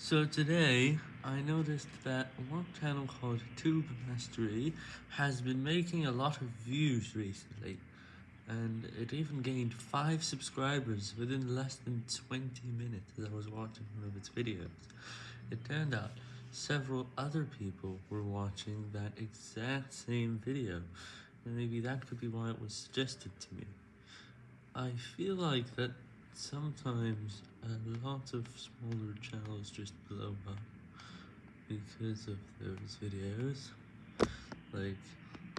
So today, I noticed that one channel called Tube Mastery has been making a lot of views recently, and it even gained 5 subscribers within less than 20 minutes as I was watching one of its videos. It turned out several other people were watching that exact same video, and maybe that could be why it was suggested to me. I feel like that sometimes a lot of smaller channels just blow up because of those videos. Like,